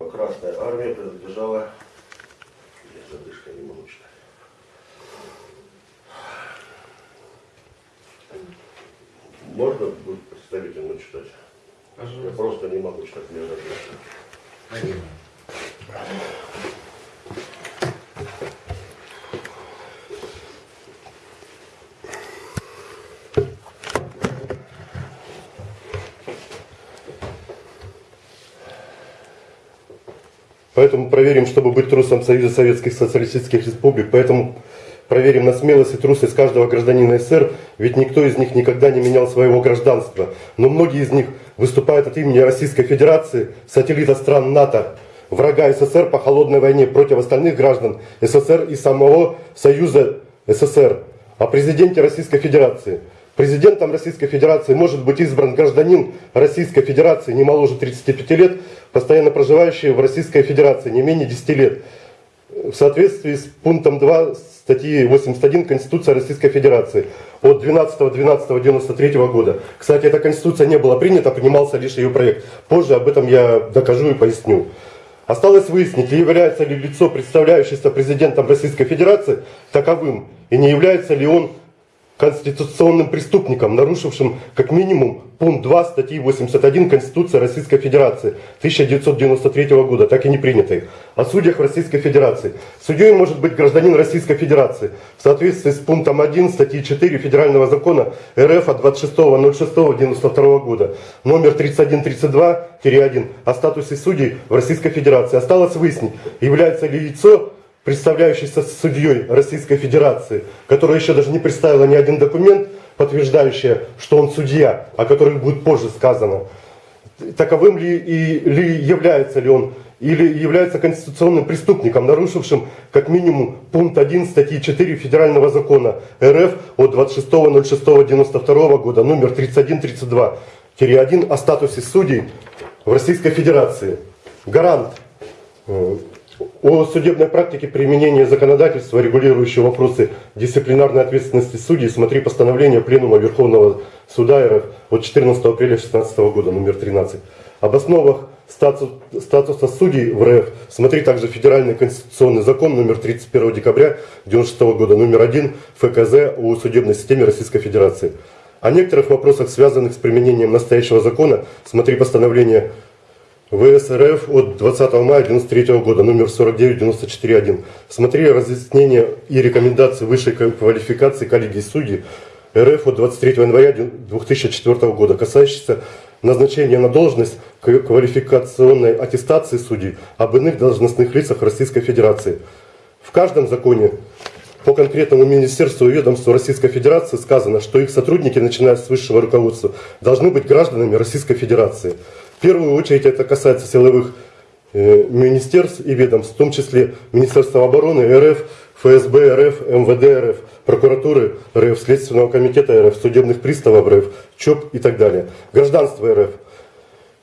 Красная армия принадлежала... Задышка не читать. Можно будет представительно читать? Я просто не могу читать, мне задышка. Поэтому проверим, чтобы быть трусом Союза Советских Социалистических Республик. Поэтому проверим на смелость и трусость каждого гражданина СССР, ведь никто из них никогда не менял своего гражданства. Но многие из них выступают от имени Российской Федерации, сателлита стран НАТО, врага СССР по холодной войне против остальных граждан СССР и самого Союза СССР. О президенте Российской Федерации. Президентом Российской Федерации может быть избран гражданин Российской Федерации не моложе 35 лет, постоянно проживающий в Российской Федерации не менее 10 лет. В соответствии с пунктом 2 статьи 81 Конституции Российской Федерации от 12.12.93 года. Кстати, эта Конституция не была принята, принимался лишь ее проект. Позже об этом я докажу и поясню. Осталось выяснить, является ли лицо, представляющееся президентом Российской Федерации, таковым, и не является ли он конституционным преступником, нарушившим как минимум пункт 2 статьи 81 Конституции Российской Федерации 1993 года, так и не принятой, о судьях Российской Федерации. Судьей может быть гражданин Российской Федерации в соответствии с пунктом 1 статьи 4 Федерального закона РФ от 26.06.92 года, номер 3132-1 о статусе судей в Российской Федерации. Осталось выяснить, является ли лицо представляющийся судьей Российской Федерации, которая еще даже не представила ни один документ, подтверждающий, что он судья, о которых будет позже сказано. Таковым ли, и, ли является ли он, или является конституционным преступником, нарушившим как минимум пункт 1 статьи 4 Федерального закона РФ от 26.06.92 года, номер 3132-1 о статусе судей в Российской Федерации. Гарант э, о судебной практике применения законодательства, регулирующего вопросы дисциплинарной ответственности судей, смотри постановление Пленума Верховного Суда РФ от 14 апреля 2016 года, номер 13. Об основах статус, статуса судей в РФ смотри также Федеральный конституционный закон номер 31 декабря 1996 года, номер 1 ФКЗ о судебной системе Российской Федерации. О некоторых вопросах, связанных с применением настоящего закона, смотри постановление ВСРФ от 20 мая 1993 года, номер 4994.1. Смотри разъяснения и рекомендации высшей квалификации коллегии судей РФ от 23 января 2004 года, касающиеся назначения на должность квалификационной аттестации судей об иных должностных лицах Российской Федерации. В каждом законе по конкретному министерству и ведомству Российской Федерации сказано, что их сотрудники, начиная с высшего руководства, должны быть гражданами Российской Федерации. Первую очередь это касается силовых э, министерств и ведомств, в том числе Министерства обороны РФ, ФСБ РФ, МВД РФ, прокуратуры РФ, Следственного комитета РФ, судебных приставов РФ, ЧОП и так далее. Гражданство РФ.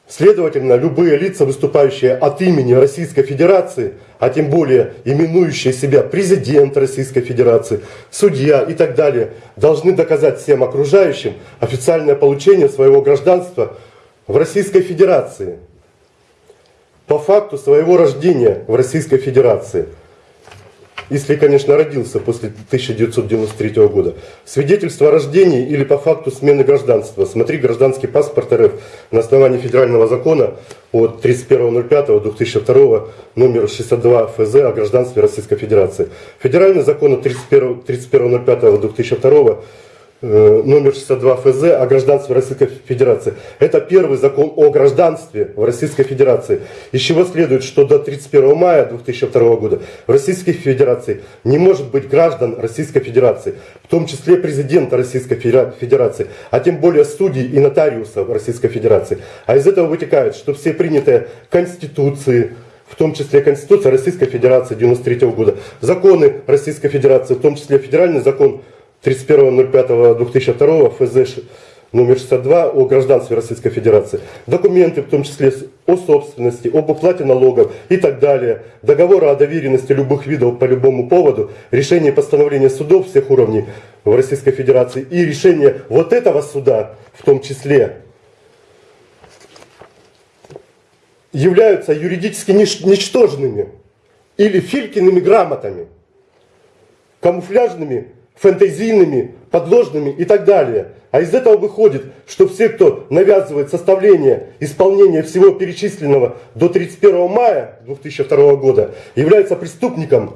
Следовательно, любые лица, выступающие от имени Российской Федерации, а тем более именующие себя президент Российской Федерации, судья и так далее, должны доказать всем окружающим официальное получение своего гражданства в Российской Федерации по факту своего рождения в Российской Федерации. Если, конечно, родился после 1993 года. Свидетельство о рождении или по факту смены гражданства. Смотри гражданский паспорт РФ на основании федерального закона от 31.05.2002 номер 62 ФЗ о гражданстве Российской Федерации. Федеральный закон от 31.05.2002 Э, номер 62 ФЗ о гражданстве Российской Федерации. Это первый закон о гражданстве в Российской Федерации. Из чего следует, что до 31 мая 2002 года в Российской Федерации не может быть граждан Российской Федерации, в том числе президента Российской Федерации, а тем более судей и нотариусов Российской Федерации. А из этого вытекает, что все принятые конституции, в том числе Конституция Российской Федерации 93 года, законы Российской Федерации, в том числе федеральный закон 31.05.2002 ФЗ номер 62 о гражданстве Российской Федерации, документы, в том числе о собственности, об уплате налогов и так далее, договоры о доверенности любых видов по любому поводу, решение постановления судов всех уровней в Российской Федерации и решение вот этого суда в том числе являются юридически ничтожными или филькиными грамотами, камуфляжными, фэнтезийными, подложными и так далее. А из этого выходит, что все, кто навязывает составление исполнения всего перечисленного до 31 мая 2002 года, являются преступником,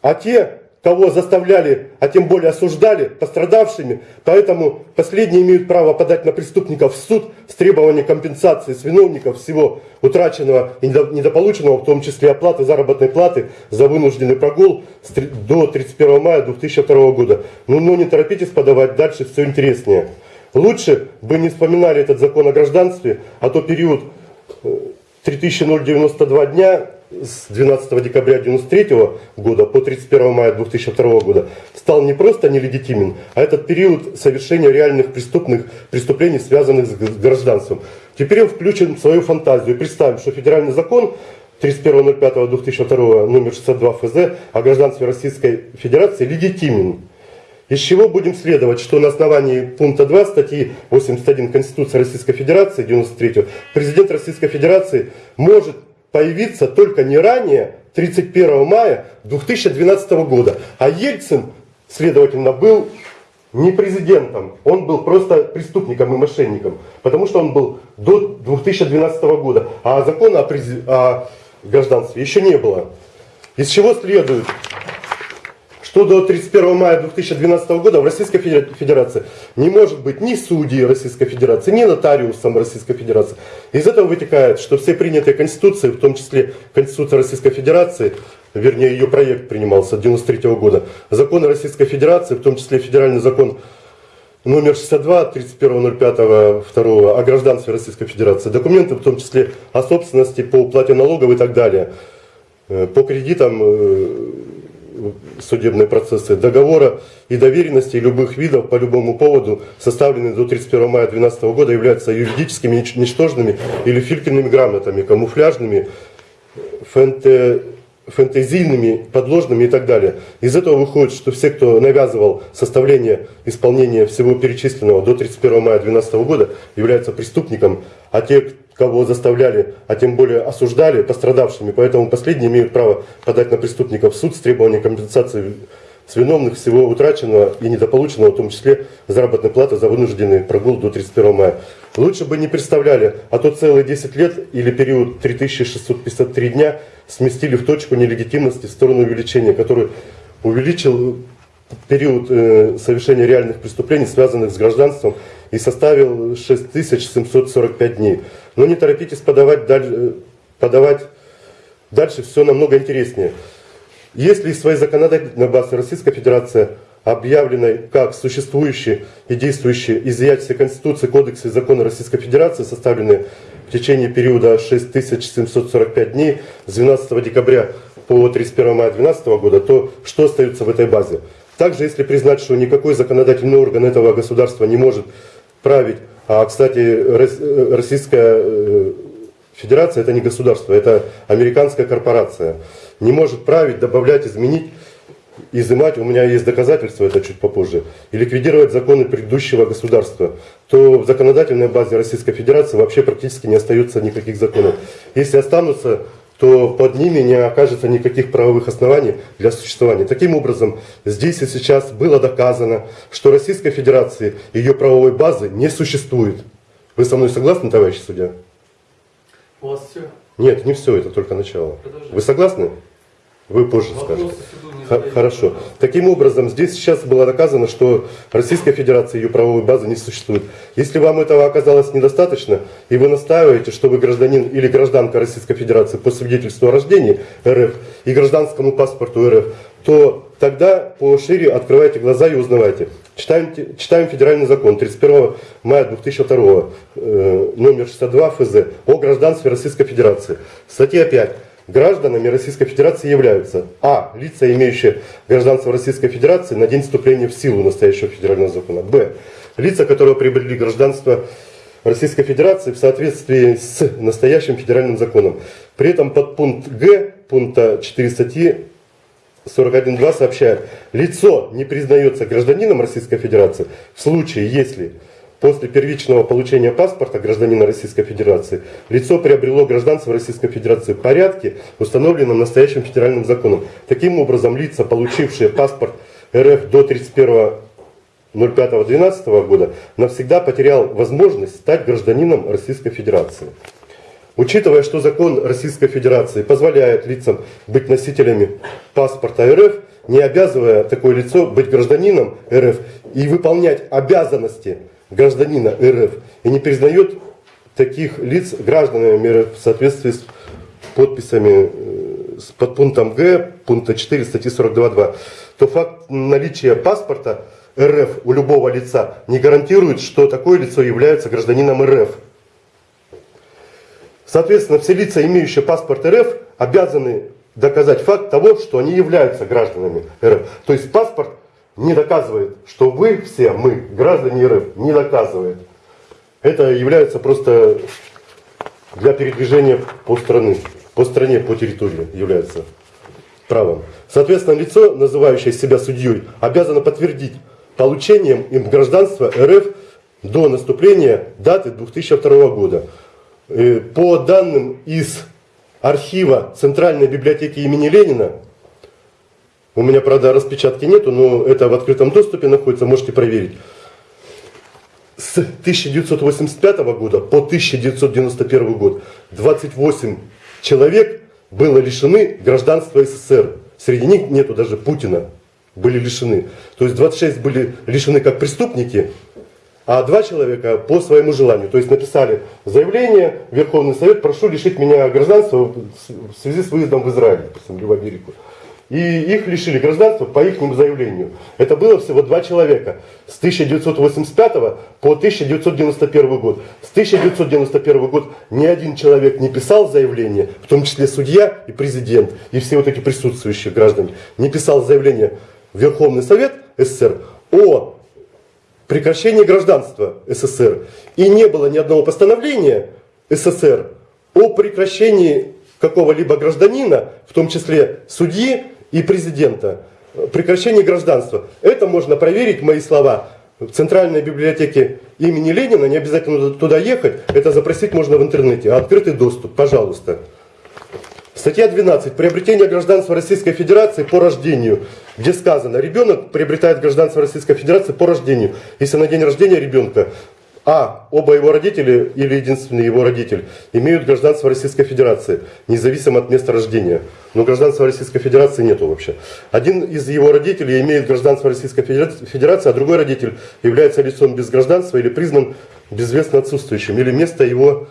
а те, кого заставляли, а тем более осуждали, пострадавшими. Поэтому последние имеют право подать на преступников в суд с требованием компенсации с виновников всего утраченного и недополученного, в том числе оплаты заработной платы за вынужденный прогул до 31 мая 2002 года. Ну, но не торопитесь подавать, дальше все интереснее. Лучше бы не вспоминали этот закон о гражданстве, а то период 3092 э, дня с 12 декабря 1993 года по 31 мая 2002 года стал не просто нелегитимен, а этот период совершения реальных преступных преступлений, связанных с гражданством. Теперь он включен в свою фантазию. Представим, что федеральный закон 31.05.2002 номер 62 ФЗ о гражданстве Российской Федерации легитимен. Из чего будем следовать, что на основании пункта 2 статьи 81 Конституции Российской Федерации 93 президент Российской Федерации может появиться только не ранее 31 мая 2012 года. А Ельцин, следовательно, был не президентом, он был просто преступником и мошенником, потому что он был до 2012 года, а закона о, о гражданстве еще не было. Из чего следует, что до 31 мая 2012 года в Российской Федерации не может быть ни судьи Российской Федерации, ни нотариусом Российской Федерации. Из этого вытекает, что все принятые конституции, в том числе Конституция Российской Федерации, вернее ее проект принимался 1993 года, законы Российской Федерации, в том числе федеральный закон номер 62 31.05.2 о гражданстве Российской Федерации, документы в том числе о собственности по уплате налогов и так далее, э, по кредитам э, судебные процессы договора и доверенности любых видов по любому поводу, составленные до 31 мая 2012 года, являются юридическими ничтожными или филькиными грамотами, камуфляжными, фэнте, фэнтезийными, подложными и так далее. Из этого выходит, что все, кто навязывал составление исполнения всего перечисленного до 31 мая 2012 года, являются преступником, а те, кого заставляли, а тем более осуждали пострадавшими. Поэтому последние имеют право подать на преступников в суд с требованием компенсации с виновных всего утраченного и недополученного, в том числе заработной платы за вынужденный прогул до 31 мая. Лучше бы не представляли, а то целые 10 лет или период 3653 дня сместили в точку нелегитимности в сторону увеличения, который увеличил период э, совершения реальных преступлений, связанных с гражданством, и составил 6745 дней. Но не торопитесь подавать, дальше, э, подавать дальше, все намного интереснее. Если из своей законодательной базы Российская Федерация объявленной как существующей и действующей изъятие Конституции, Кодекса и Закона Российской Федерации, составленные в течение периода 6745 дней с 12 декабря по 31 мая 2012 года, то что остается в этой базе? Также, если признать, что никакой законодательный орган этого государства не может править, а, кстати, Российская э, Федерация это не государство, это американская корпорация, не может править, добавлять, изменить, изымать, у меня есть доказательства, это чуть попозже, и ликвидировать законы предыдущего государства, то в законодательной базе Российской Федерации вообще практически не остается никаких законов. Если останутся то под ними не окажется никаких правовых оснований для существования. Таким образом, здесь и сейчас было доказано, что Российской Федерации ее правовой базы не существует. Вы со мной согласны, товарищ судья? У вас все? Нет, не все, это только начало. Продолжайте. Вы согласны? Вы позже скажете. Хорошо. Таким образом, здесь сейчас было доказано, что Российская Федерация, ее правовой базы не существует. Если вам этого оказалось недостаточно, и вы настаиваете, что вы гражданин или гражданка Российской Федерации по свидетельству о рождении РФ и гражданскому паспорту РФ, то тогда пошире открывайте глаза и узнавайте. Читаем, читаем федеральный закон 31 мая 2002, э, номер 62 ФЗ о гражданстве Российской Федерации. Статья 5 гражданами Российской Федерации являются а. лица, имеющие гражданство Российской Федерации на день вступления в силу настоящего федерального закона, б. лица, которые приобрели гражданство Российской Федерации в соответствии с настоящим федеральным законом. При этом под пункт Г пункта 4 статьи 41.2 сообщает, лицо не признается гражданином Российской Федерации в случае, если после первичного получения паспорта гражданина Российской Федерации лицо приобрело гражданство Российской Федерации в порядке, установленном настоящим федеральным законом. Таким образом, лица, получившие паспорт РФ до 31 05.12 года навсегда потерял возможность стать гражданином Российской Федерации. Учитывая, что закон Российской Федерации позволяет лицам быть носителями паспорта РФ, не обязывая такое лицо быть гражданином РФ и выполнять обязанности гражданина РФ, и не признает таких лиц гражданами РФ в соответствии с подписями э, с подпунктом Г пункта 4 статьи 42.2, то факт наличия паспорта РФ у любого лица не гарантирует, что такое лицо является гражданином РФ. Соответственно, все лица, имеющие паспорт РФ, обязаны доказать факт того, что они являются гражданами РФ. То есть паспорт не доказывает, что вы все, мы, граждане РФ, не доказывает. Это является просто для передвижения по стране, по стране, по территории является правом. Соответственно, лицо, называющее себя судьей, обязано подтвердить получением им гражданства РФ до наступления даты 2002 года. Э, по данным из архива Центральной библиотеки имени Ленина, у меня, правда, распечатки нету, но это в открытом доступе находится, можете проверить. С 1985 года по 1991 год 28 человек было лишены гражданства СССР. Среди них нету даже Путина были лишены. То есть 26 были лишены как преступники, а два человека по своему желанию. То есть написали заявление, Верховный Совет, прошу лишить меня гражданства в связи с выездом в Израиль, в Америку. И их лишили гражданства по их заявлению. Это было всего два человека. С 1985 по 1991 год. С 1991 год ни один человек не писал заявление, в том числе судья и президент, и все вот эти присутствующие граждане, не писал заявление Верховный Совет СССР о прекращении гражданства СССР. И не было ни одного постановления СССР о прекращении какого-либо гражданина, в том числе судьи и президента, прекращении гражданства. Это можно проверить, мои слова, в Центральной библиотеке имени Ленина, не обязательно туда ехать, это запросить можно в интернете. Открытый доступ, пожалуйста. Статья 12. Приобретение гражданства Российской Федерации по рождению. Где сказано, ребенок приобретает гражданство Российской Федерации по рождению. Если на день рождения ребенка а. Оба его родители или единственный его родитель имеют гражданство Российской Федерации, независимо от места рождения. Но гражданства Российской Федерации нету вообще. Один из его родителей имеет гражданство Российской Федерации, а другой родитель является лицом без гражданства или признан безвестно отсутствующим. Или место его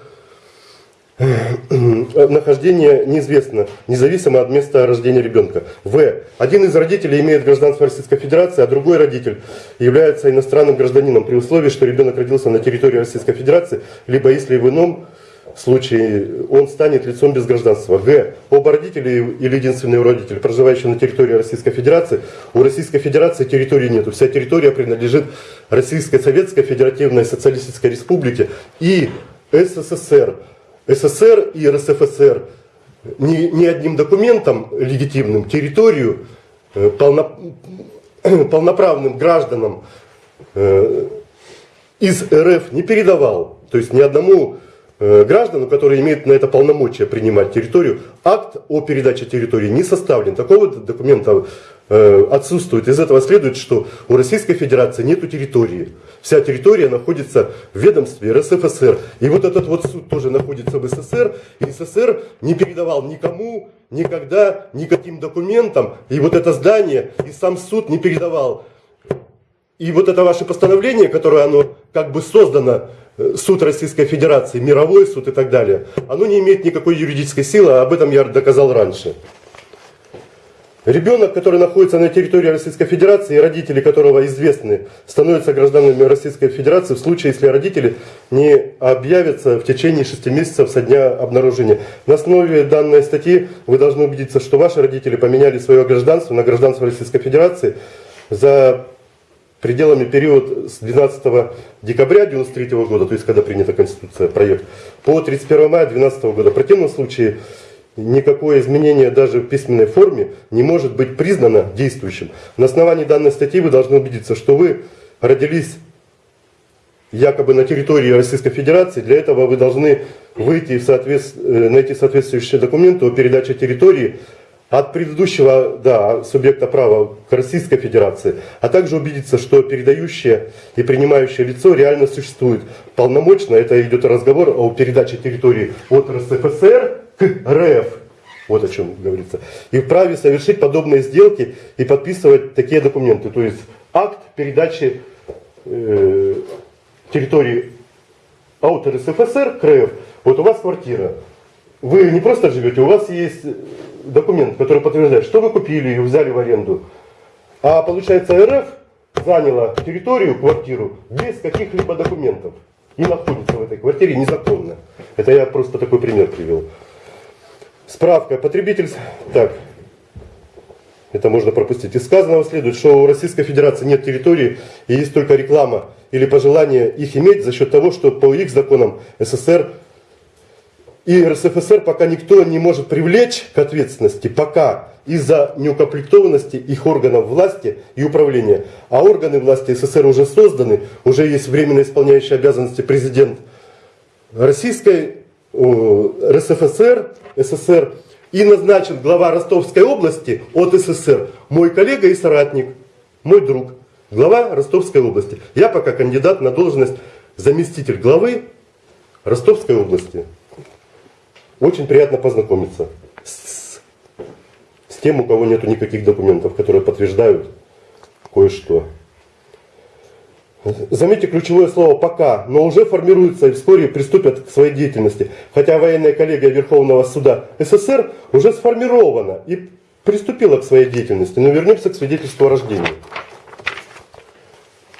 нахождение неизвестно, независимо от места рождения ребенка. В. Один из родителей имеет гражданство Российской Федерации, а другой родитель является иностранным гражданином при условии, что ребенок родился на территории Российской Федерации, либо если в ином случае он станет лицом без гражданства. Г. Оба родителя или единственный родитель, проживающий на территории Российской Федерации, у Российской Федерации территории нет. Вся территория принадлежит Российской Советской Федеративной Социалистической Республике и СССР. СССР и РСФСР ни, ни одним документом легитимным территорию э, полно, полноправным гражданам э, из РФ не передавал. То есть ни одному э, граждану, который имеет на это полномочия принимать территорию, акт о передаче территории не составлен. Такого документа отсутствует. Из этого следует, что у Российской Федерации нет территории. Вся территория находится в ведомстве РСФСР. И вот этот вот суд тоже находится в СССР. И СССР не передавал никому, никогда, никаким документам. И вот это здание, и сам суд не передавал. И вот это ваше постановление, которое оно как бы создано, э, суд Российской Федерации, мировой суд и так далее, оно не имеет никакой юридической силы, а об этом я доказал раньше. Ребенок, который находится на территории Российской Федерации родители которого известны, становятся гражданами Российской Федерации в случае, если родители не объявятся в течение 6 месяцев со дня обнаружения. На основе данной статьи вы должны убедиться, что ваши родители поменяли свое гражданство на гражданство Российской Федерации за пределами период с 12 декабря 1993 года, то есть когда принята Конституция, проект, по 31 мая 2012 года. В противном случае никакое изменение даже в письменной форме не может быть признано действующим. На основании данной статьи вы должны убедиться, что вы родились якобы на территории Российской Федерации, для этого вы должны выйти в соответств... э, найти соответствующие документы о передаче территории от предыдущего да, субъекта права к Российской Федерации, а также убедиться, что передающее и принимающее лицо реально существует полномочно. Это идет разговор о передаче территории от РСФСР к РФ. Вот о чем говорится. И вправе совершить подобные сделки и подписывать такие документы. То есть акт передачи э, территории от РСФСР к РФ. Вот у вас квартира. Вы не просто живете, у вас есть документ, который подтверждает, что вы купили ее, взяли в аренду. А получается РФ заняла территорию, квартиру, без каких-либо документов. И находится в этой квартире незаконно. Это я просто такой пример привел. Справка. Потребитель... Так. Это можно пропустить. Из сказанного следует, что у Российской Федерации нет территории и есть только реклама или пожелание их иметь за счет того, что по их законам СССР и РСФСР пока никто не может привлечь к ответственности, пока из-за неукомплектованности их органов власти и управления. А органы власти СССР уже созданы, уже есть временно исполняющий обязанности президент Российской РСФСР, СССР, и назначен глава Ростовской области от СССР, мой коллега и соратник, мой друг, глава Ростовской области. Я пока кандидат на должность заместитель главы Ростовской области. Очень приятно познакомиться с, с тем, у кого нет никаких документов, которые подтверждают кое-что. Заметьте ключевое слово «пока», но уже формируется и вскоре приступят к своей деятельности. Хотя военная коллегия Верховного суда СССР уже сформирована и приступила к своей деятельности. Но вернемся к свидетельству о рождении.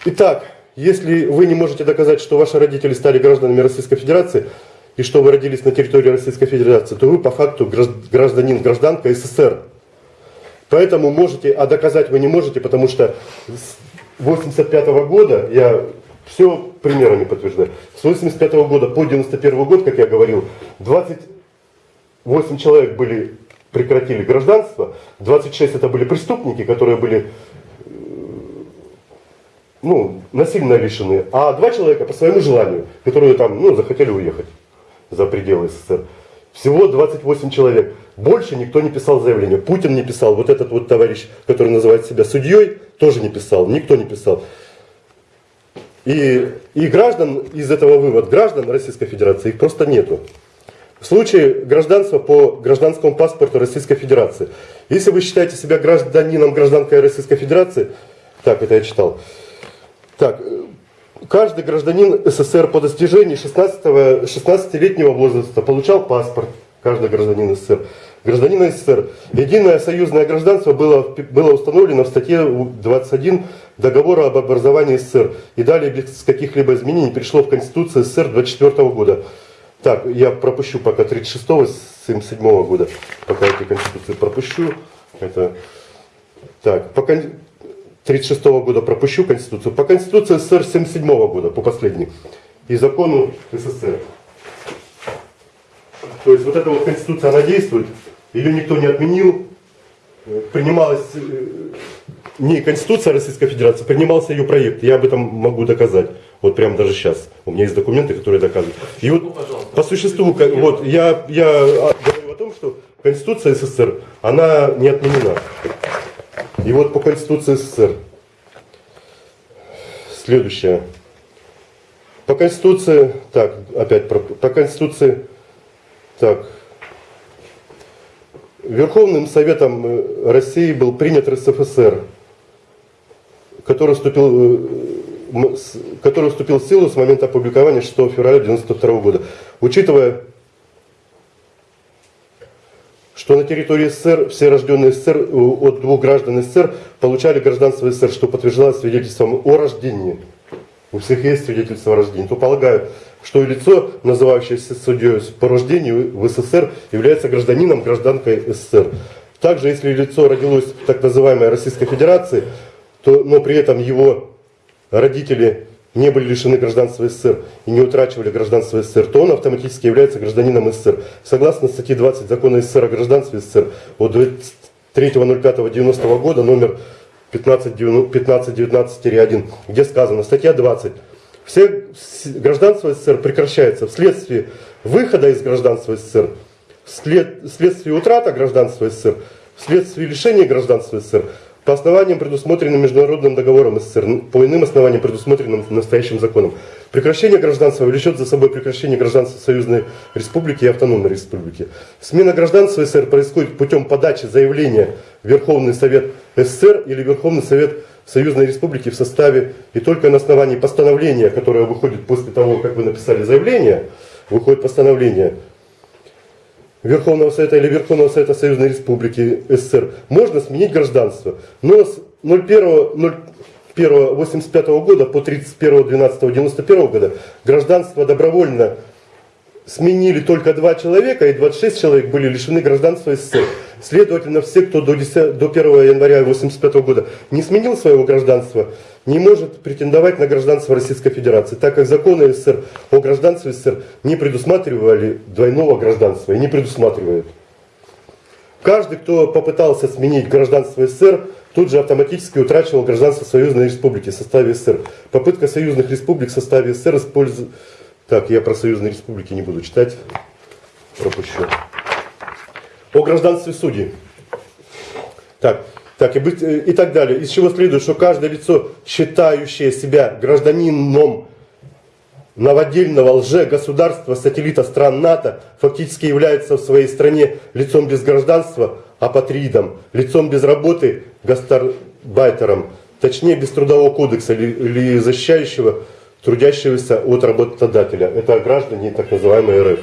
Итак, если вы не можете доказать, что ваши родители стали гражданами Российской Федерации, и что вы родились на территории Российской Федерации, то вы по факту гражданин, гражданка СССР. Поэтому можете, а доказать вы не можете, потому что 85 -го года, я все примерами подтверждаю, с 85 -го года по 91 год, как я говорил, 28 человек были, прекратили гражданство, 26 это были преступники, которые были ну, насильно лишены, а два человека по своему желанию, которые там, ну, захотели уехать за пределы СССР. Всего 28 человек. Больше никто не писал заявление. Путин не писал. Вот этот вот товарищ, который называет себя судьей, тоже не писал. Никто не писал. И, и граждан из этого вывод, граждан Российской Федерации, их просто нету. В случае гражданства по гражданскому паспорту Российской Федерации. Если вы считаете себя гражданином, гражданкой Российской Федерации, так, это я читал. Так, каждый гражданин СССР по достижении 16-летнего возраста получал паспорт, каждый гражданин СССР. Гражданин СССР. Единое союзное гражданство было, было установлено в статье 21 договора об образовании СССР. И далее без каких-либо изменений пришло в Конституцию СССР 24 года. Так, я пропущу пока 36-го, 77 -го года. Пока эти конституции пропущу. Это... Так, по, 1936 -го года пропущу Конституцию, по Конституции СССР 77 -го года, по последней, и закону СССР. То есть вот эта вот Конституция, она действует, ее никто не отменил, принималась э, не Конституция Российской Федерации, принимался ее проект, я об этом могу доказать, вот прямо даже сейчас, у меня есть документы, которые доказывают. И вот ну, по существу, вот я, я говорю о том, что Конституция СССР, она не отменена. И вот по Конституции СССР. Следующее. По Конституции, так, опять про, по Конституции, так, Верховным Советом э, России был принят РСФСР, который вступил, э, который вступил в силу с момента опубликования 6 февраля 1992 года. Учитывая что на территории СССР все рожденные СССР от двух граждан СССР получали гражданство СССР, что подтверждалось свидетельством о рождении. У всех есть свидетельство о рождении. То полагаю, что лицо, называющееся судьей по рождению в СССР, является гражданином, гражданкой СССР. Также, если лицо родилось в так называемой Российской Федерации, то, но при этом его родители не были лишены гражданства СССР и не утрачивали гражданство СССР, то он автоматически является гражданином СССР. Согласно статье 20 закона СССР о гражданстве СССР от 3.05.90 года номер 1519-1, где сказано, статья 20. Все гражданство СССР прекращается вследствие выхода из гражданства СССР, вслед, вследствие утраты гражданства СССР, вследствие лишения гражданства СССР, по основаниям, предусмотренным Международным договором СССР, по иным основаниям, предусмотренным настоящим законом. Прекращение гражданства влечет за собой прекращение гражданства Союзной Республики и Автономной Республики. Смена гражданства СССР происходит путем подачи заявления в Верховный Совет СССР или Верховный Совет Союзной Республики в составе и только на основании постановления, которое выходит после того, как вы написали заявление, выходит постановление Верховного Совета или Верховного Совета Союзной Республики СССР, можно сменить гражданство. Но с 01.01.85 года по 31.12.91 года гражданство добровольно сменили только два человека, и 26 человек были лишены гражданства СССР. Следовательно, все, кто до, 10 до 1 января 1985 года не сменил своего гражданства, не может претендовать на гражданство Российской Федерации, так как законы СССР о гражданстве СССР не предусматривали двойного гражданства и не предусматривают. Каждый, кто попытался сменить гражданство СССР, тут же автоматически утрачивал гражданство Союзной Республики в составе СССР. Попытка союзных республик в составе СССР использовать... Так, я про союзные республики не буду читать. Пропущу. О гражданстве судей. Так, так и, быть, э, и так далее. Из чего следует, что каждое лицо, считающее себя гражданином новодельного лже-государства, сателлита стран НАТО, фактически является в своей стране лицом без гражданства, апатридом, лицом без работы, гастарбайтером, точнее без трудового кодекса или, или защищающего трудящегося от работодателя. Это граждане так называемой РФ.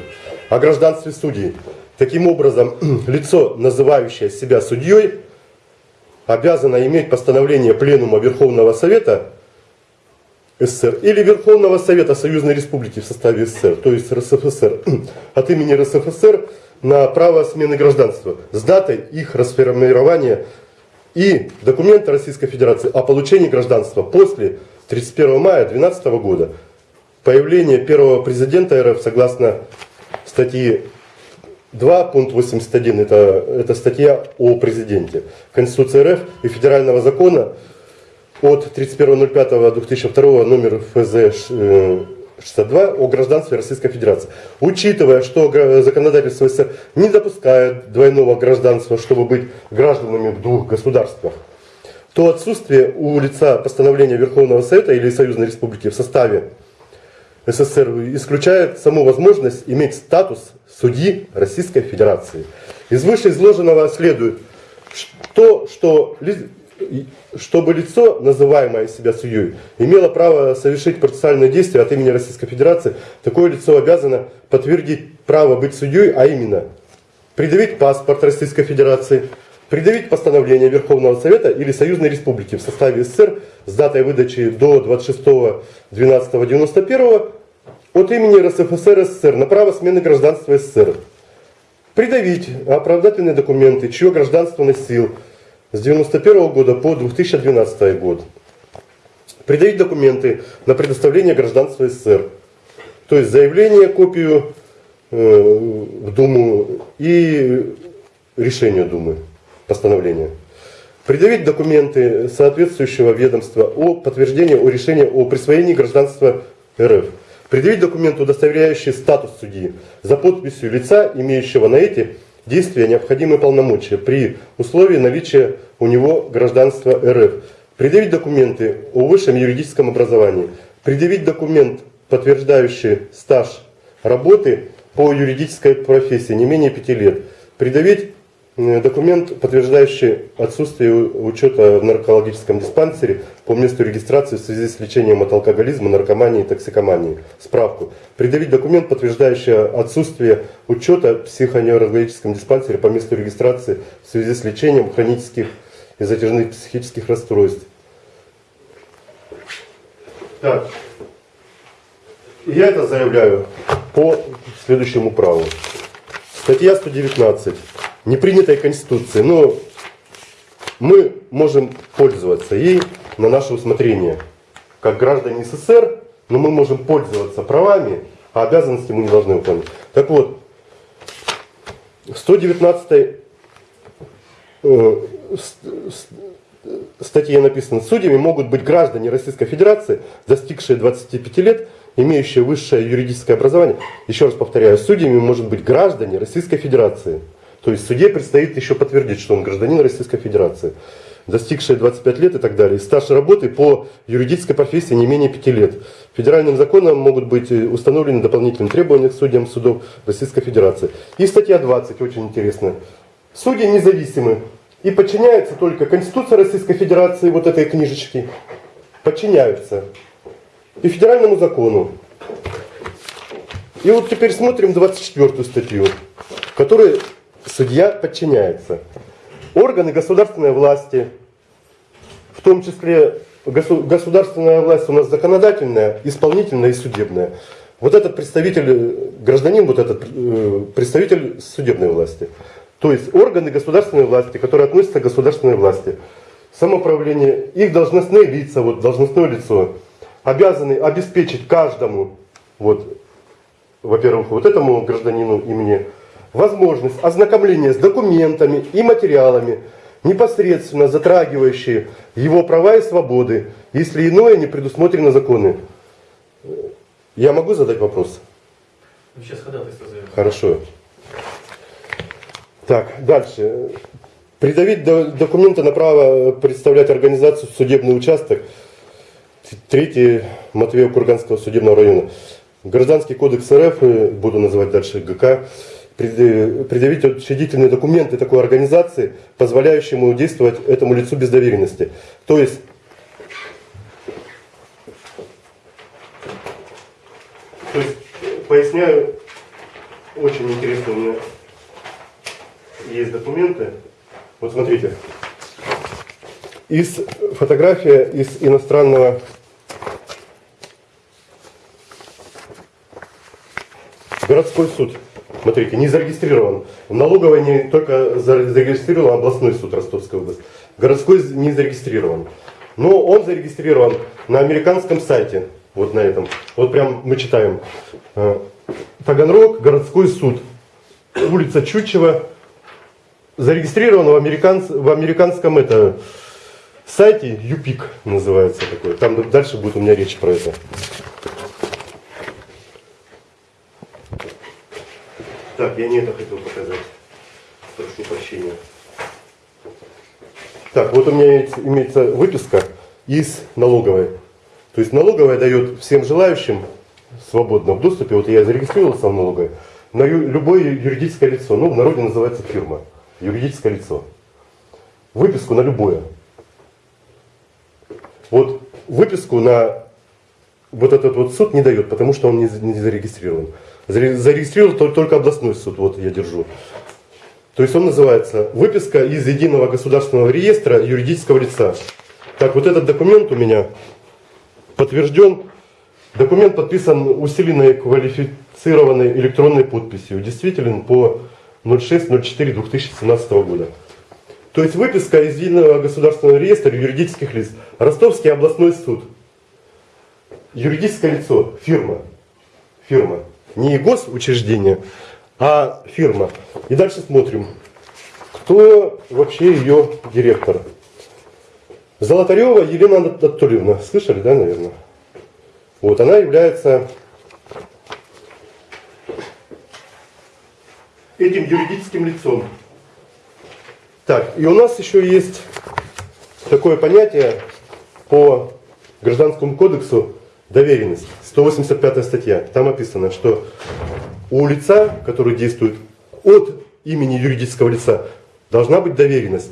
О гражданстве судей. Таким образом, лицо, называющее себя судьей, обязано иметь постановление Пленума Верховного Совета СССР или Верховного Совета Союзной Республики в составе СССР, то есть РСФСР, от имени РСФСР на право смены гражданства с датой их расформирования и документа Российской Федерации о получении гражданства после 31 мая 2012 года. Появление первого президента РФ согласно статьи 2, пункт 81, это, это статья о президенте Конституции РФ и Федерального закона от 31.05.2002 номер ФЗ э, 62 о гражданстве Российской Федерации. Учитывая, что законодательство СССР не допускает двойного гражданства, чтобы быть гражданами в двух государствах, то отсутствие у лица постановления Верховного Совета или Союзной Республики в составе СССР исключает саму возможность иметь статус судьи Российской Федерации. Из вышеизложенного следует, что, что чтобы лицо, называемое себя судьей, имело право совершить процессуальные действия от имени Российской Федерации, такое лицо обязано подтвердить право быть судьей, а именно предъявить паспорт Российской Федерации, предъявить постановление Верховного Совета или Союзной Республики в составе СССР с датой выдачи до 26.12.91 от имени РСФСР СССР на право смены гражданства СССР. Придавить оправдательные документы, чье гражданство носил с 1991 года по 2012 год. Придавить документы на предоставление гражданства СССР. То есть заявление, копию э, в Думу и решение Думы, постановление. Предъявить документы соответствующего ведомства о подтверждении о решении о присвоении гражданства РФ. Предъявить документы, удостоверяющие статус судьи за подписью лица, имеющего на эти действия необходимые полномочия при условии наличия у него гражданства РФ. Предъявить документы о высшем юридическом образовании. Предъявить документ, подтверждающий стаж работы по юридической профессии не менее пяти лет. Предъявить документ, подтверждающий отсутствие учета в наркологическом диспансере по месту регистрации в связи с лечением от алкоголизма, наркомании и токсикомании. Справку. Предъявить документ, подтверждающий отсутствие учета в психоневрологическом диспансере по месту регистрации в связи с лечением хронических и затяжных психических расстройств. Так. Я это заявляю по следующему праву. Статья 119. Непринятой Конституции. Но мы можем пользоваться ей на наше усмотрение. Как граждане СССР, но мы можем пользоваться правами, а обязанности мы не должны выполнять. Так вот, в 119 э, статье написано, судьями могут быть граждане Российской Федерации, достигшие 25 лет, имеющие высшее юридическое образование. Еще раз повторяю, судьями может быть граждане Российской Федерации. То есть суде предстоит еще подтвердить, что он гражданин Российской Федерации, достигшие 25 лет и так далее. Стаж работы по юридической профессии не менее 5 лет. Федеральным законом могут быть установлены дополнительные требования к судьям судов Российской Федерации. И статья 20, очень интересная. Судьи независимы и подчиняются только Конституции Российской Федерации, вот этой книжечки, подчиняются и федеральному закону. И вот теперь смотрим 24 статью, в которой судья подчиняется. Органы государственной власти, в том числе государственная власть у нас законодательная, исполнительная и судебная. Вот этот представитель, гражданин, вот этот э, представитель судебной власти. То есть органы государственной власти, которые относятся к государственной власти, самоуправление, их должностные лица, вот должностное лицо, обязаны обеспечить каждому, вот, во-первых, вот этому гражданину и мне, возможность ознакомления с документами и материалами, непосредственно затрагивающие его права и свободы, если иное не предусмотрено законы. Я могу задать вопрос? Вы сейчас ходатайство. Хорошо. Так, дальше. Придавить документы на право представлять организацию судебный участок. Третий Матвеев Курганского судебного района. Гражданский кодекс РФ, буду называть дальше ГК, предъявить учредительные документы такой организации, позволяющие ему действовать этому лицу без доверенности. То есть, то есть поясняю, очень интересно у меня есть документы. Вот смотрите. Из фотография из иностранного городской суд. Смотрите, не зарегистрирован. В налоговой не только зарегистрирован областной суд Ростовской области. Городской не зарегистрирован. Но он зарегистрирован на американском сайте. Вот на этом. Вот прям мы читаем. Э, Таганрог, городской суд. Улица Чучева, зарегистрировано в, американц, в американском это, сайте UPIC называется такой. Там дальше будет у меня речь про это. Так, я не это хотел показать. Прошу прощения. Так, вот у меня имеется выписка из налоговой. То есть налоговая дает всем желающим свободно в доступе, вот я зарегистрировался в налоговой, на любое юридическое лицо, ну в народе называется фирма юридическое лицо. Выписку на любое. Вот выписку на вот этот вот суд не дает, потому что он не зарегистрирован. Зарегистрирован только областной суд, вот я держу. То есть он называется «Выписка из Единого государственного реестра юридического лица». Так, вот этот документ у меня подтвержден. Документ подписан усиленной квалифицированной электронной подписью. Действителен по 06.04.2017 года. То есть выписка из Единого государственного реестра юридических лиц. Ростовский областной суд. Юридическое лицо, фирма. Фирма. Не госучреждение, а фирма. И дальше смотрим, кто вообще ее директор. Золотарева Елена Анатольевна. Слышали, да, наверное? Вот, она является этим юридическим лицом. Так, и у нас еще есть такое понятие по Гражданскому кодексу доверенность. 185 статья. Там описано, что у лица, который действует от имени юридического лица, должна быть доверенность.